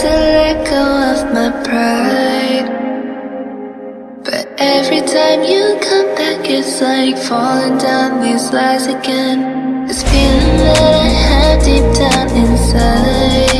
to let go of my pride. But every time you come back It's like falling down these lies again. This feeling that I have deep down inside.